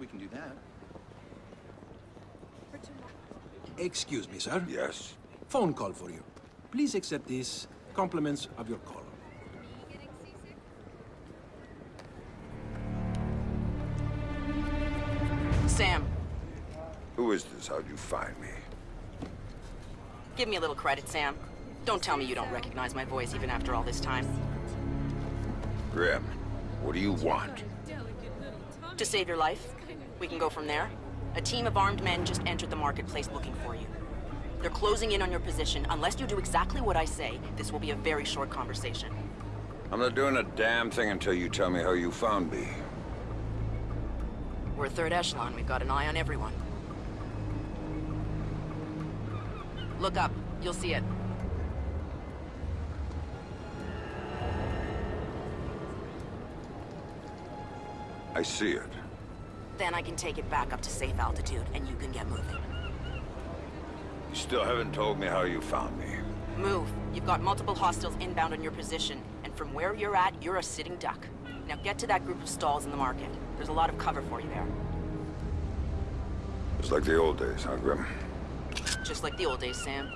We can do that. Excuse me, sir. Yes? Phone call for you. Please accept this. Compliments of your call. Sam, Who is this? How'd you find me? give me a little credit, Sam. Don't tell me you don't recognize my voice even after all this time. Grim, what do you want? To save your life, we can go from there. A team of armed men just entered the marketplace looking for you. They're closing in on your position. Unless you do exactly what I say, this will be a very short conversation. I'm not doing a damn thing until you tell me how you found me. We're third echelon. We've got an eye on everyone. Look up. You'll see it. I see it. Then I can take it back up to safe altitude, and you can get moving. You still haven't told me how you found me. Move. You've got multiple hostiles inbound on your position, and from where you're at, you're a sitting duck. Now get to that group of stalls in the market. There's a lot of cover for you there. It's like the old days, huh, Grim? Just like the old days, Sam.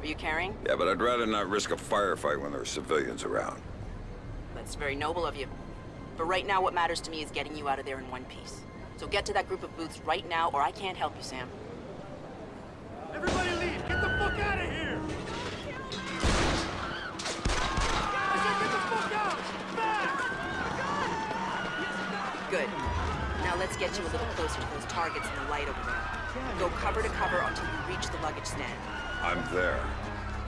Are you carrying? Yeah, but I'd rather not risk a firefight when there are civilians around. That's very noble of you. But right now, what matters to me is getting you out of there in one piece. So get to that group of booths right now, or I can't help you, Sam. Everybody leave! Get the fuck out of here! I said get the fuck out! Fast! Good. Now let's get you a little closer to those targets in the light over there. Go cover to cover until you reach the luggage stand. I'm there.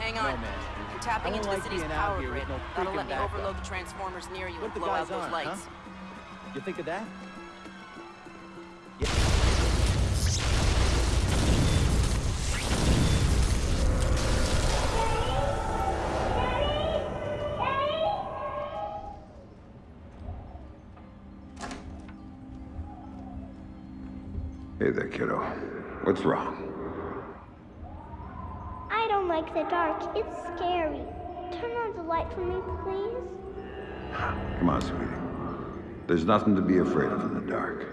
Hang on. man. I'm tapping into don't the city's power grid. no That'll let me backup. overload the transformers near you What and blow out those aren't, lights. huh? You think of that? Hey there, kiddo. What's wrong? Like the dark. It's scary. Turn on the light for me, please. Come on, sweetie. There's nothing to be afraid of in the dark.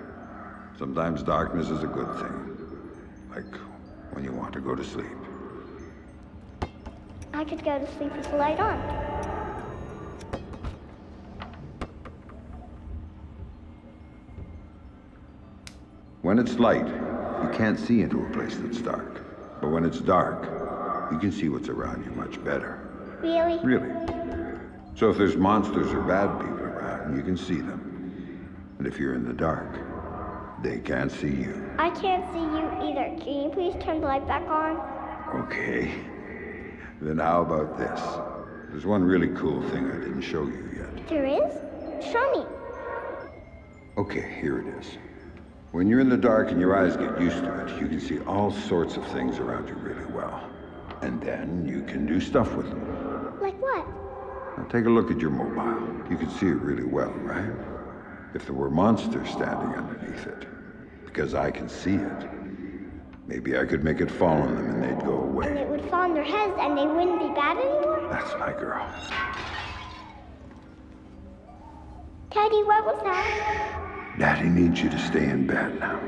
Sometimes darkness is a good thing. Like when you want to go to sleep. I could go to sleep with the light on. When it's light, you can't see into a place that's dark. But when it's dark, you can see what's around you much better. Really? Really. So if there's monsters or bad people around, you can see them. And if you're in the dark, they can't see you. I can't see you either. Can you please turn the light back on? Okay. Then how about this? There's one really cool thing I didn't show you yet. There is? Show me. Okay, here it is. When you're in the dark and your eyes get used to it, you can see all sorts of things around you really well. And then you can do stuff with them. Like what? Now take a look at your mobile. You can see it really well, right? If there were monsters standing underneath it, because I can see it, maybe I could make it fall on them and they'd go away. And it would fall on their heads and they wouldn't be bad anymore? That's my girl. Teddy, what was that? Daddy needs you to stay in bed now,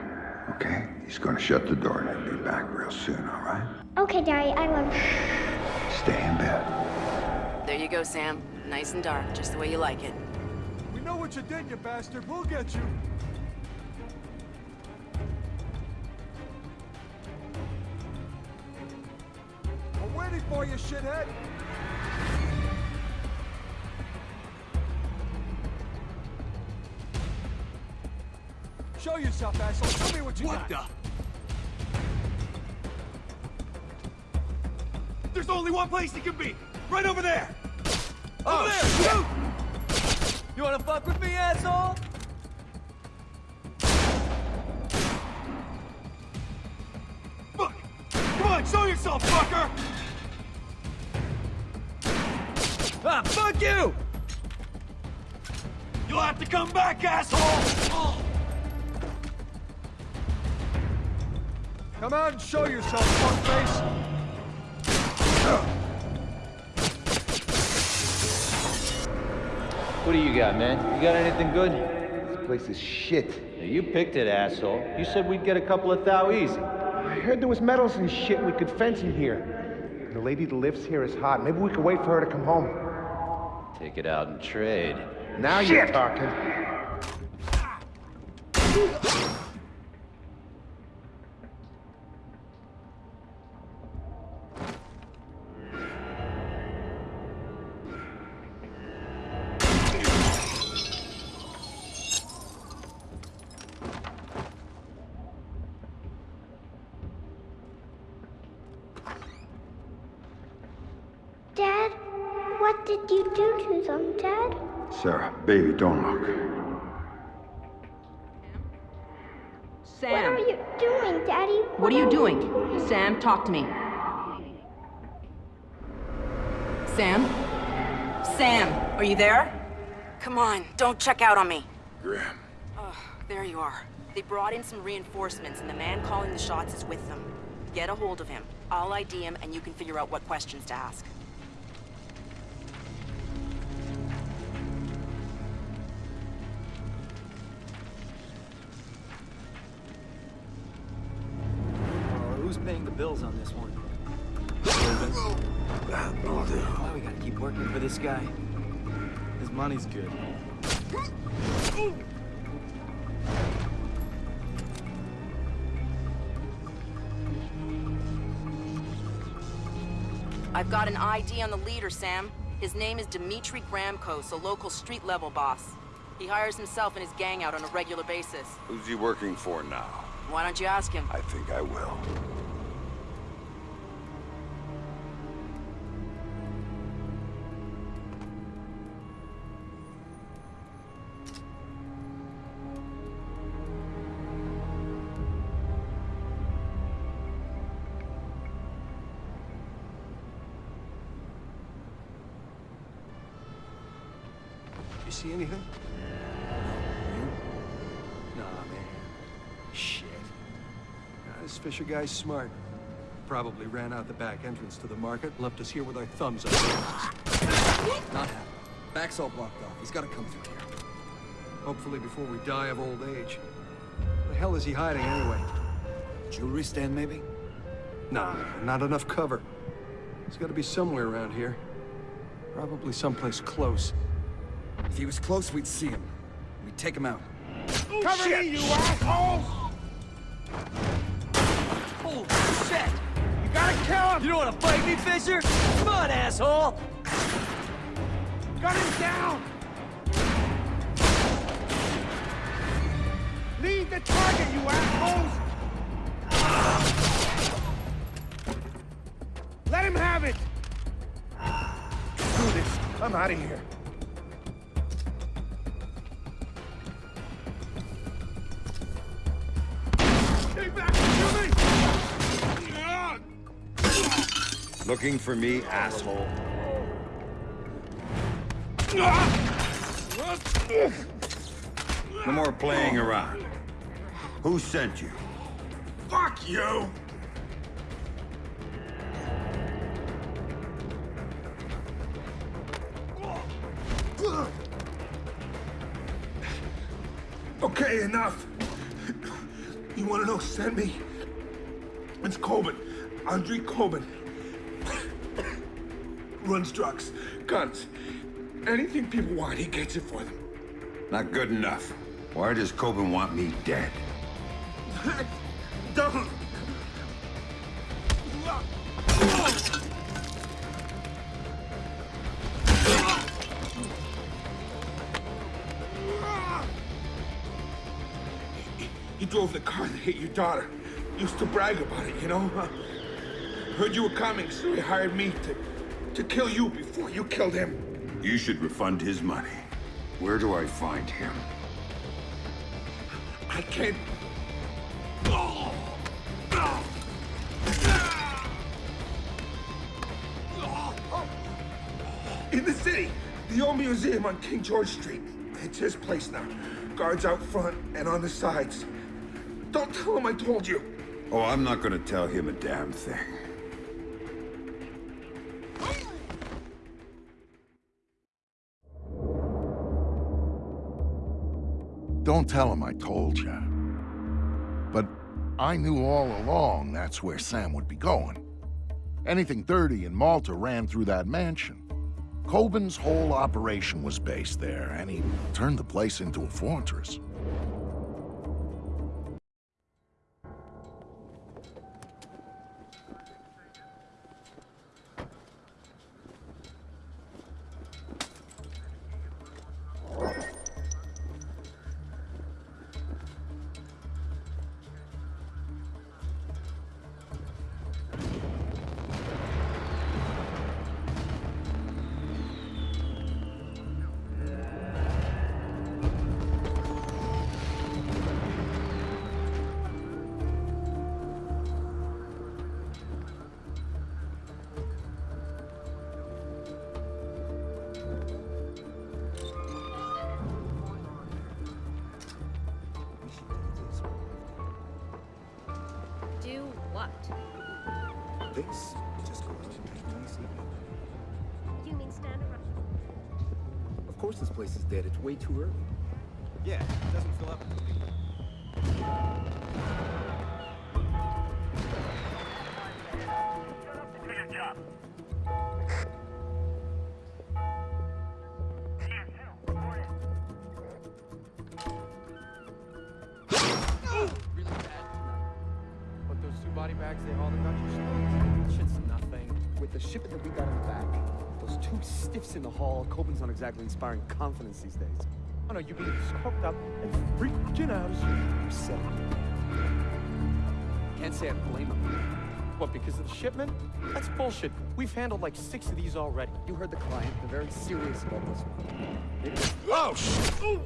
okay? He's gonna shut the door and he'll be back real soon, all right? Okay, Daddy, I love you. Stay in bed. There you go, Sam. Nice and dark, just the way you like it. We know what you did, you bastard. We'll get you. I'm waiting for you, shithead. Show yourself, asshole. Show me what you got. What the? There's only one place it can be! Right over there! Over there! Shoot! You wanna fuck with me, asshole? Fuck! Come on, show yourself, fucker! Ah, fuck you! You'll have to come back, asshole! Come out and show yourself, fuckface. What do you got, man? You got anything good? This place is shit. Yeah, you picked it, asshole. You said we'd get a couple of thou easy. I heard there was metals and shit we could fence in here. The lady that lives here is hot. Maybe we could wait for her to come home. Take it out and trade. Now you're talking. What did you do to them, Dad? Sarah, baby, don't look. Sam. What are you doing, Daddy? what are you doing? Sam, talk to me. Sam? Sam, are you there? Come on, don't check out on me. Grim. Oh, there you are. They brought in some reinforcements, and the man calling the shots is with them. Get a hold of him. I'll ID him, and you can figure out what questions to ask. Guy? His money's good. I've got an ID on the leader, Sam. His name is Dmitri Gramkos, a local street-level boss. He hires himself and his gang out on a regular basis. Who's he working for now? Why don't you ask him? I think I will. Nah, guy's smart. Probably ran out the back entrance to the market, left us here with our thumbs up. Not happening. Back's all blocked off. He's gotta come through here. Hopefully before we die of old age. The hell is he hiding anyway? Jewelry stand, maybe? Nah, not enough cover. He's gotta be somewhere around here. Probably someplace close. If he was close, we'd see him. We'd take him out. Cover me, you assholes! Shit! You gotta kill him! You don't wanna fight me, Fisher? Come on, asshole! Gun him down! Lead the target, you assholes! Let him have it! Do this. I'm out of here. Stay back Looking for me, asshole. No more playing around. Who sent you? Fuck you! Okay, enough. You want to know who sent me? It's Kobin. Andre Kobin. Runs drugs, guns, anything people want, he gets it for them. Not good enough. Why does Kobin want me dead? Don't! He drove the car that hit your daughter. Used to brag about it, you know? Heard you were coming, so he hired me to, to kill you before you killed him. You should refund his money. Where do I find him? I can't. In the city, the old museum on King George Street. It's his place now. Guards out front and on the sides. Don't tell him I told you. Oh, I'm not gonna tell him a damn thing. Don't tell him I told you. But I knew all along that's where Sam would be going. Anything dirty in Malta ran through that mansion. Kobin's whole operation was based there, and he turned the place into a fortress. The shipment that we got in the back, those two stiffs in the hall, Kobin's not exactly inspiring confidence these days. Oh no, you being scoped up and freaking out as you Upset. Can't say I blame him. What, because of the shipment? That's bullshit. We've handled like six of these already. You heard the client. They're very serious about this one. Oh, shit!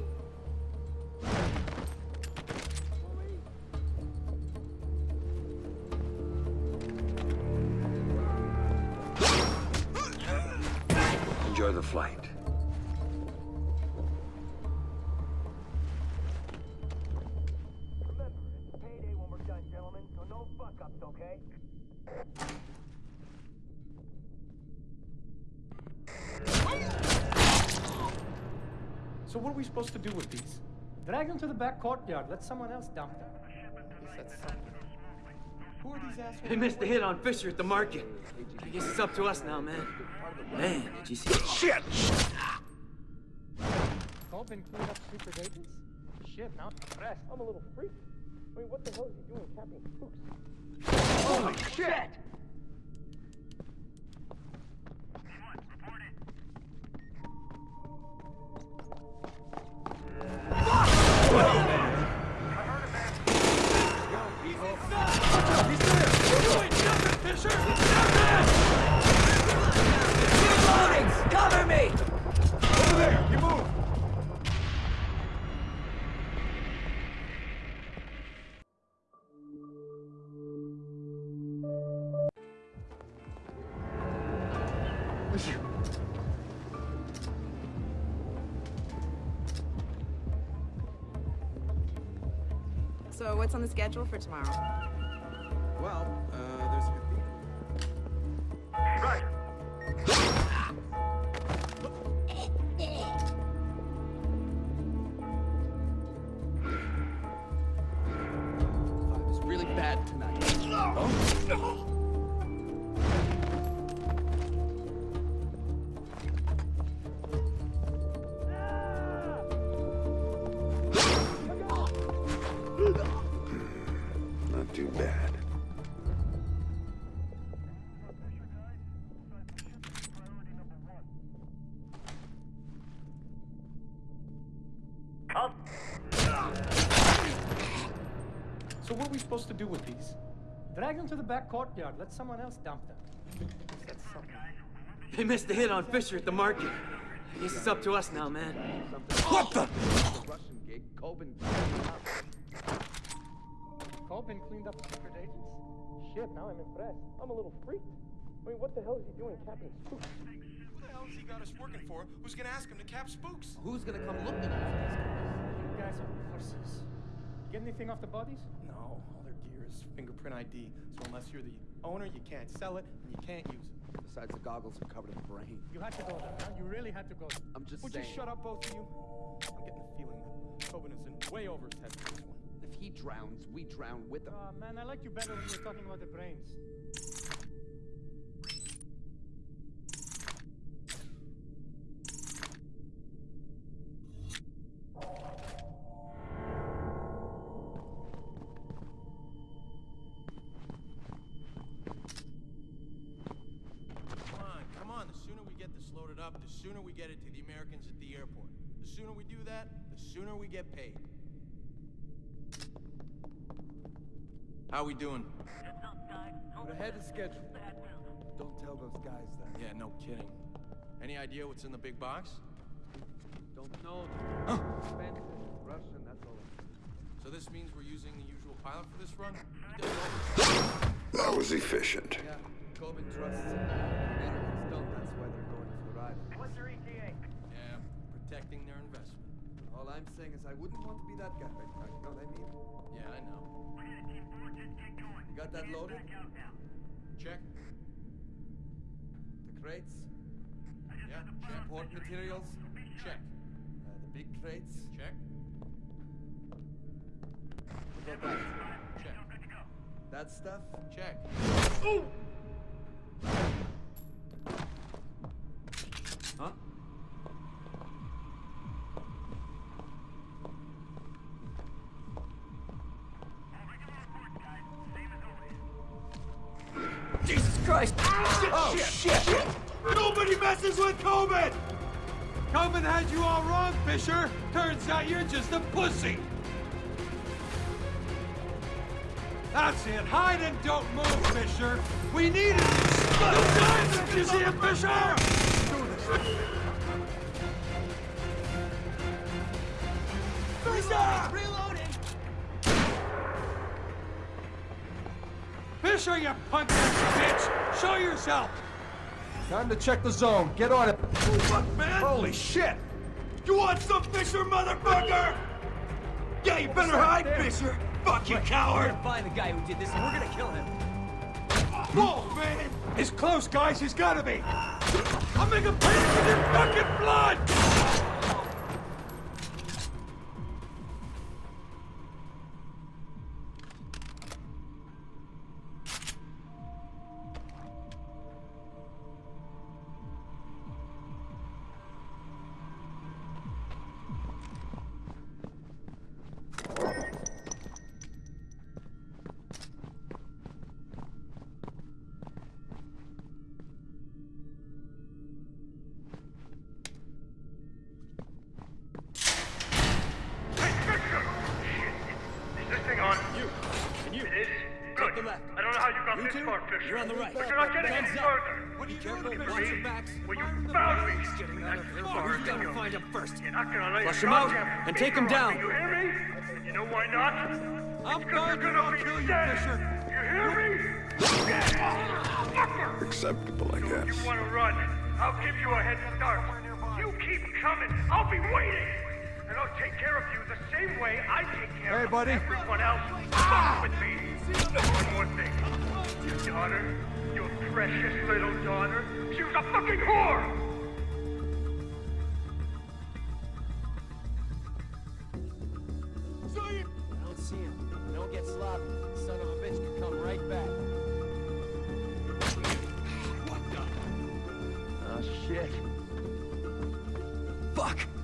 So what are we supposed to do with these? Drag them to the back courtyard. Let someone else dump them. At least that's something. Who are these assholes? They missed the hit on Fisher at the market. I guess it's up to us now, man. Man, did you see it? Shit! Colvin cleaned up secret agents? Shit, now I'm impressed. I'm a little freaked. I mean, what the hell is he doing capping spooks? Holy shit! Cover me! Over there, you move! So what's on the schedule for tomorrow? Well, uh, there's really bad tonight. Not we supposed to do with these? Drag them to the back courtyard. Let someone else dump them. That's something. They missed the hit on Fisher at the market. I guess it's up to us now, man. What the? Russian gig. Kobin. Colvin cleaned up secret agents? Shit, now I'm impressed. I'm a little freaked. I mean, what the hell is he doing capping spooks? Who the hell has he got us working for? Who's gonna ask him to cap spooks? Who's gonna come looking for these guys? You guys are horses. You get anything off the bodies? No, all their gear is fingerprint ID. So unless you're the owner, you can't sell it and you can't use it. Besides, the goggles are covered in brain. You had to go there, huh? You really had to go there. I'm just Would saying. you shut up, both of you? I'm getting the feeling that Kobin is in way over his head for this one. If he drowns, we drown with him. Uh, man, I like you better when you're talking about the brains. Sooner we get it to the Americans at the airport. The sooner we do that, the sooner we get paid. How are we doing? We're ahead of schedule. Don't tell those guys that. Yeah, no kidding. Any idea what's in the big box? Don't know. Expensive. Russian, that's all. So this means we're using the usual pilot for this run? That was efficient. Yeah, Kobin trusts him. Americans don't, that's why they're going for the ride. What's your ETA? Yeah, protecting their investment. All I'm saying is I wouldn't want to be that guy right now, you know what I mean? Yeah, I know. You got that loaded? Check. The crates? Yeah, check. Import materials? Check. Uh, the big crates? Check. What about that? Check. That stuff? Check. Huh? Kobin had you all wrong, Fisher. Turns out you're just a pussy. That's it. Hide and don't move, Fisher. We need it. No time! You see him, Fisher? Fisher! Reloading! Fisher, you punk ass bitch! Show yourself! Time to check the zone. Get on it. Fuck, man! Holy shit! You want some Fisher, motherfucker? Yeah, you better hide, Fisher! Fuck you, We're coward! gonna find the guy who did this and we're gonna kill him. Whoa, man! He's close, guys. He's gotta be. I'll make him pay with your fucking blood! You're on the right. But you're not getting Guns any up. further. What are you doing, For Watch me. Well, you Fire in the found me. He's getting out of here. far Who's as gonna find him first? You're not gonna let Flush him out and take him down. me, You hear me? And you know why not? I'm Because guarding you're you. I'll gonna kill you, dead. Fisher. You hear me? Acceptable, I So if guess. you want to run, I'll give you a head start. You keep coming. I'll be waiting. And I'll take care of you the same way I take care Hey, of buddy. everyone else. Fuck with me. One more thing. Your daughter, your precious little daughter, she was a fucking whore! I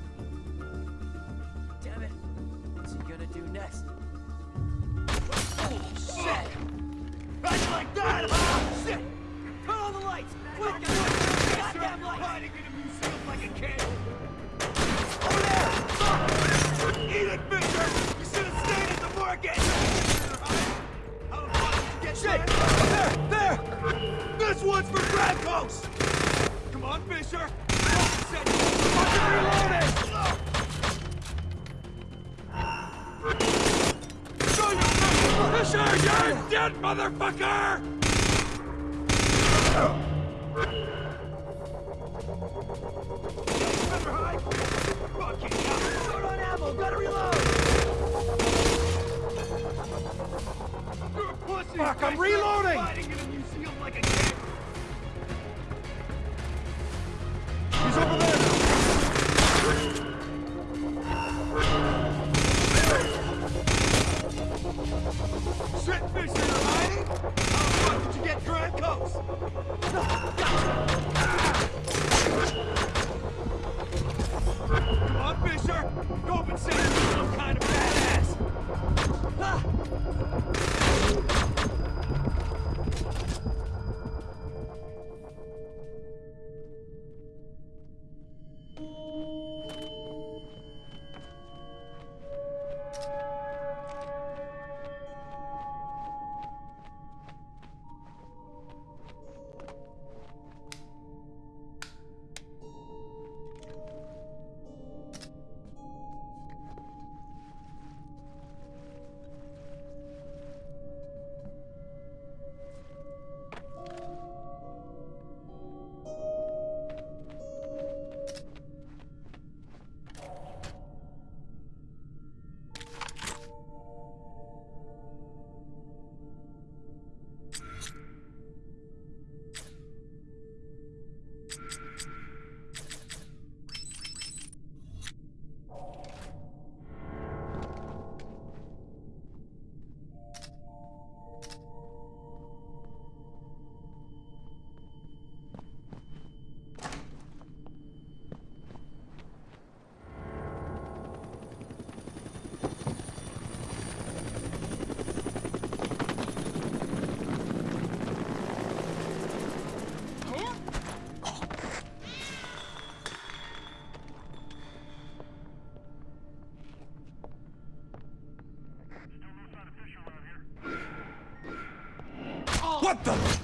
What the?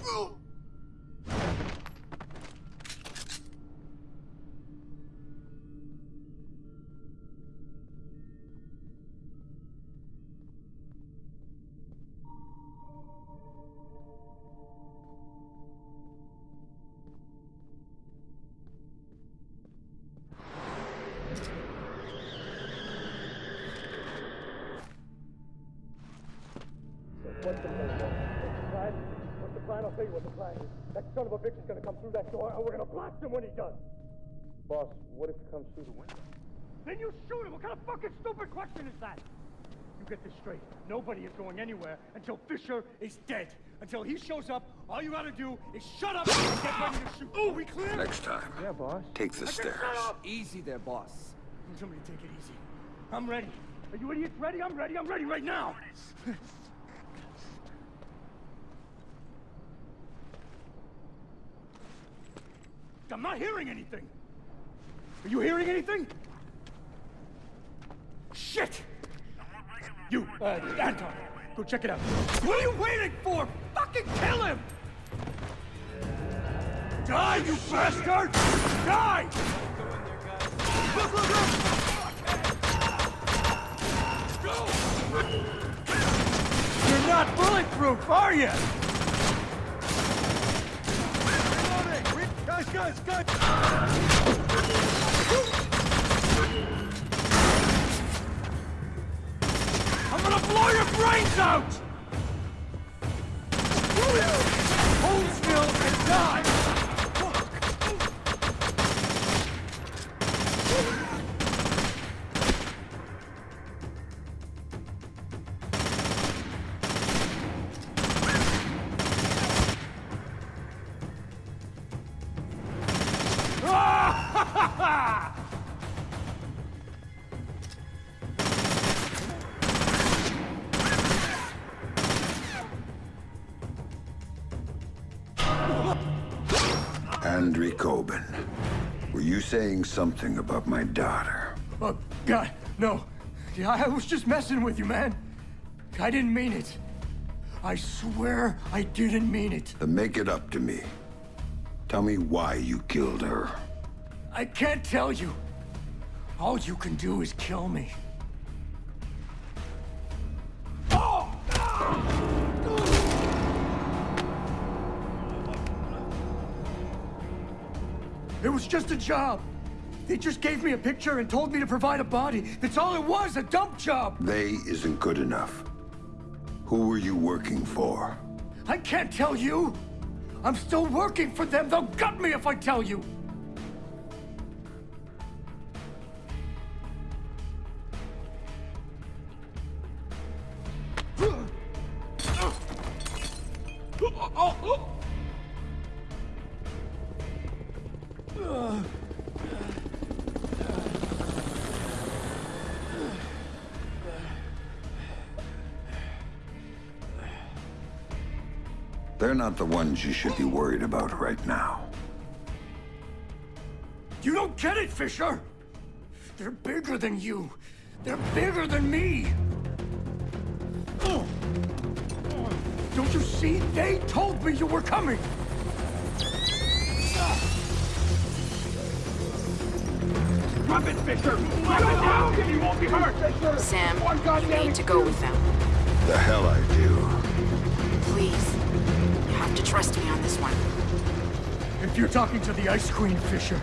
Gonna come through that door, and we're gonna blast him when he does. Boss, what if he comes through the window? Then you shoot him. What kind of fucking stupid question is that? You get this straight. Nobody is going anywhere until Fisher is dead. Until he shows up, all you gotta do is shut up and get ready to shoot. Oh, we clear? Next time, Yeah, boss. take the I stairs. Easy there, boss. Somebody take it easy. I'm ready. Are you idiots ready? I'm ready. I'm ready right now. I'm not hearing anything. Are you hearing anything? Shit! You, uh, Anton, go check it out. What are you waiting for? Fucking kill him! Die, you bastard! Die! Look, look, look! You're not bulletproof, are you? I'm gonna blow your brains out! Hold still and die! Saying something about my daughter? Oh, God, no. Yeah, I was just messing with you, man. I didn't mean it. I swear I didn't mean it. Then make it up to me. Tell me why you killed her. I can't tell you. All you can do is kill me. It was just a job. They just gave me a picture and told me to provide a body. That's all it was, a dump job. They isn't good enough. Who were you working for? I can't tell you. I'm still working for them. They'll gut me if I tell you. They're oh, oh, oh. Not the ones you should be worried about right now. You don't get it, Fisher! They're bigger than you. They're bigger than me. Ugh. Don't you see? They told me you were coming. Drop it, Fisher! Drop it now! You won't be hurt! Sam, you need to go with them. The hell I do. Trust me on this one. If you're talking to the Ice Queen, Fisher,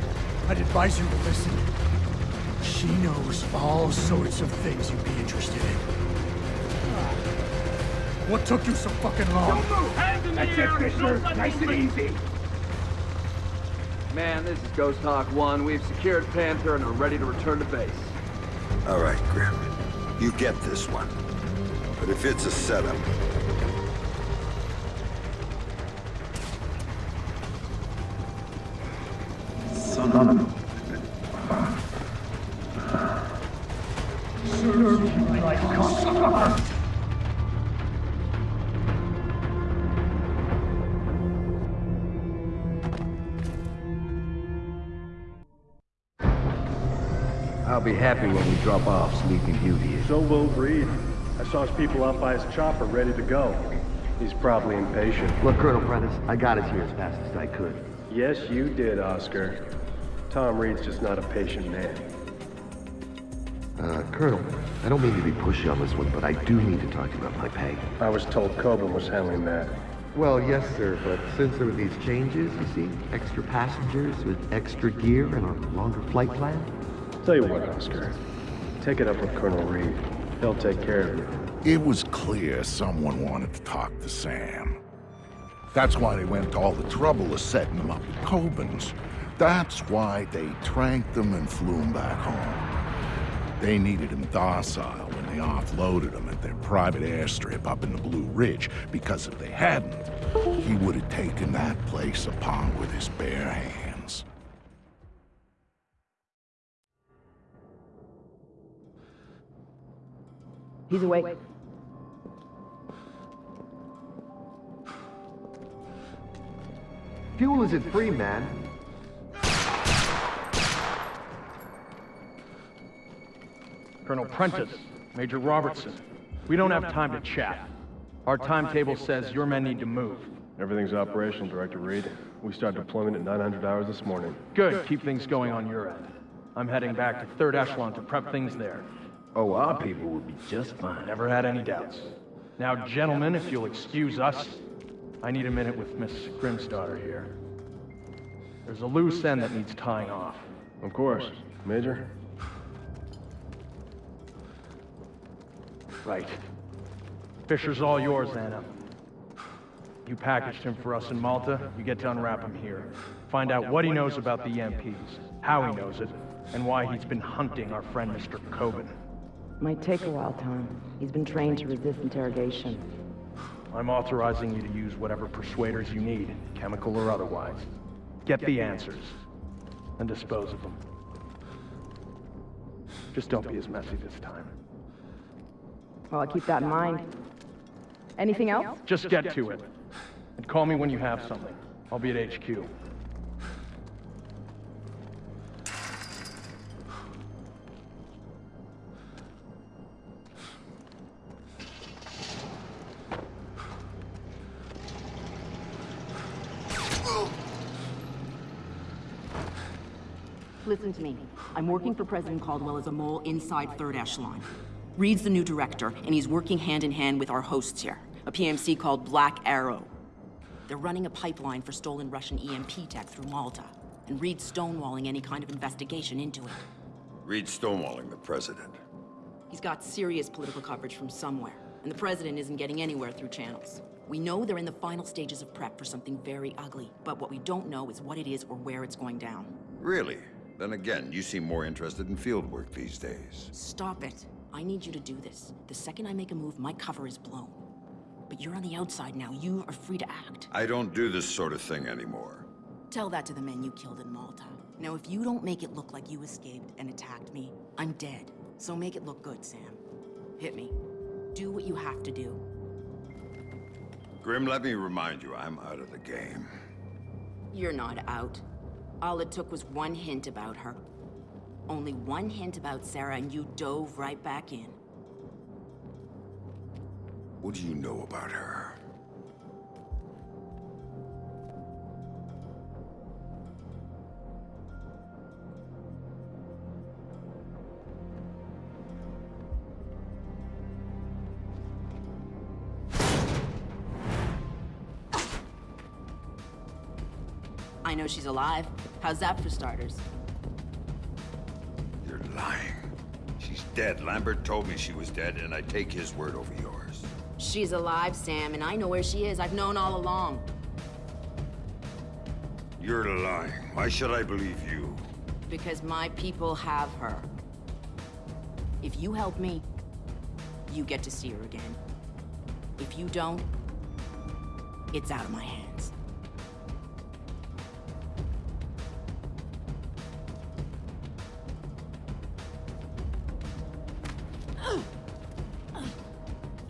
I'd advise you to listen. She knows all sorts of things you'd be interested in. What took you so fucking long? Don't move! Hands in the That's air! it, Fisher. Nice and easy. Man, this is Ghost Hawk 1. We've secured Panther and are ready to return to base. All right, Grim. You get this one. But if it's a setup, Son of a... Serve you like cocksucker! I'll be happy when we drop off Sleeping Beauty. So will Reed. I saw his people out by his chopper ready to go. He's probably impatient. Look, Colonel Prentice, I got us here as fast as I could. Yes, you did, Oscar. Tom Reed's just not a patient man. Uh, Colonel, I don't mean to be pushy on this one, but I do need to talk to you about my pay. I was told Kobin was handling that. Well, yes, sir, but since there were these changes, you see, extra passengers with extra gear and a longer flight plan, Tell you what, Oscar. Take it up with Colonel Reed. He'll take care of you. It was clear someone wanted to talk to Sam. That's why they went to all the trouble of setting him up with Kobin's. That's why they tranked him and flew him back home. They needed him docile when they offloaded him at their private airstrip up in the Blue Ridge, because if they hadn't, he would have taken that place upon with his bare hands. He's awake. fuel isn't free, man. Colonel Prentice, Major Robertson. We don't have time to chat. Our timetable says your men need to move. Everything's operational, Director Reed. We start deployment at 900 hours this morning. Good, keep things going on your end. I'm heading back to Third Echelon to prep things there. Oh, our people will be just fine. Never had any doubts. Now, gentlemen, if you'll excuse us, I need a minute with Miss Grimsdottir here. There's a loose end that needs tying off. Of course. Major? Right. Fisher's all yours, Anna. You packaged him for us in Malta, you get to unwrap him here. Find out what he knows about the EMPs, how he knows it, and why he's been hunting our friend Mr. Kobin. Might take a while, Tom. He's been trained to resist interrogation. I'm authorizing you to use whatever persuaders you need, chemical or otherwise. Get the answers, and dispose of them. Just don't be as messy this time. Well, I'll keep that in mind. Anything else? Just get to it. And call me when you have something. I'll be at HQ. Listen to me. I'm working for President Caldwell as a mole inside Third Echelon. Reed's the new director, and he's working hand in hand with our hosts here, a PMC called Black Arrow. They're running a pipeline for stolen Russian EMP tech through Malta, and Reed's stonewalling any kind of investigation into it. Reed stonewalling the president. He's got serious political coverage from somewhere, and the president isn't getting anywhere through channels. We know they're in the final stages of prep for something very ugly, but what we don't know is what it is or where it's going down. Really? Then again, you seem more interested in field work these days. Stop it. I need you to do this. The second I make a move, my cover is blown. But you're on the outside now. You are free to act. I don't do this sort of thing anymore. Tell that to the men you killed in Malta. Now, if you don't make it look like you escaped and attacked me, I'm dead. So make it look good, Sam. Hit me. Do what you have to do. Grim, let me remind you, I'm out of the game. You're not out. All it took was one hint about her. Only one hint about Sarah, and you dove right back in. What do you know about her? I know she's alive. How's that for starters? Dead. Lambert told me she was dead, and I take his word over yours. She's alive, Sam, and I know where she is. I've known all along. You're lying. Why should I believe you? Because my people have her. If you help me, you get to see her again. If you don't, it's out of my hands.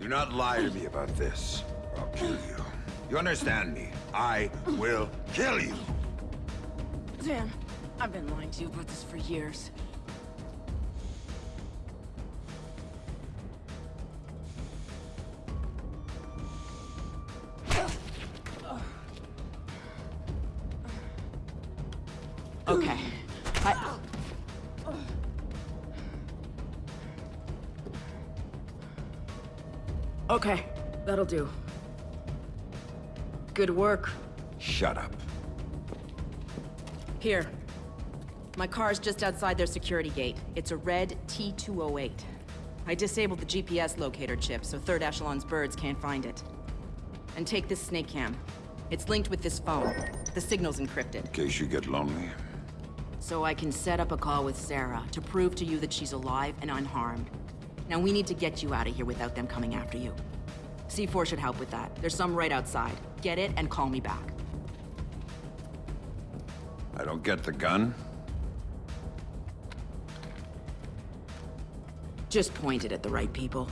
Do not lie to me about this, or I'll kill you. You understand me? I will kill you! Dan, I've been lying to you about this for years. Okay. Okay, that'll do. Good work. Shut up. Here. My car's just outside their security gate. It's a red T-208. I disabled the GPS locator chip, so Third Echelon's birds can't find it. And take this snake cam. It's linked with this phone. The signal's encrypted. In case you get lonely. So I can set up a call with Sarah to prove to you that she's alive and unharmed. Now we need to get you out of here without them coming after you. C4 should help with that. There's some right outside. Get it and call me back. I don't get the gun. Just point it at the right people.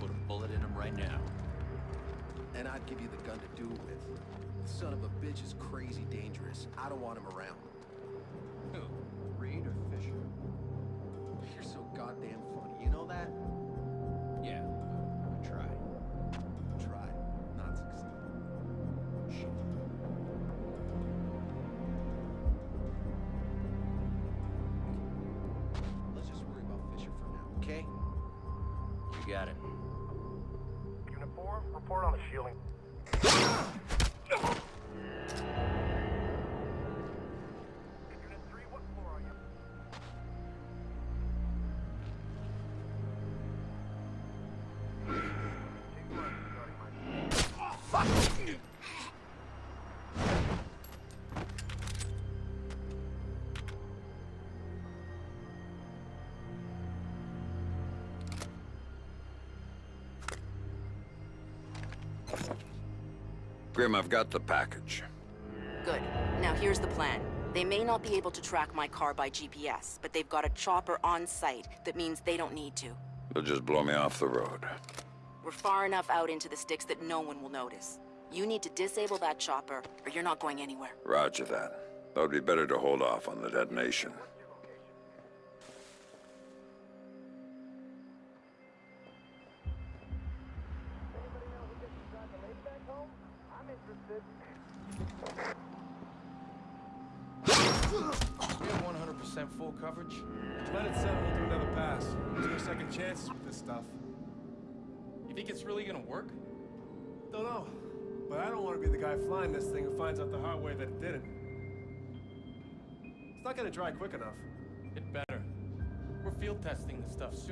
Put a bullet in him right now. And I'd give you the gun to do it with. The son of a bitch is crazy dangerous. I don't want him around. Grim, I've got the package. Good. Now here's the plan. They may not be able to track my car by GPS, but they've got a chopper on site that means they don't need to. They'll just blow me off the road. We're far enough out into the sticks that no one will notice. You need to disable that chopper, or you're not going anywhere. Roger that. That would be better to hold off on the detonation. Dry quick enough. It better. We're field testing this stuff soon.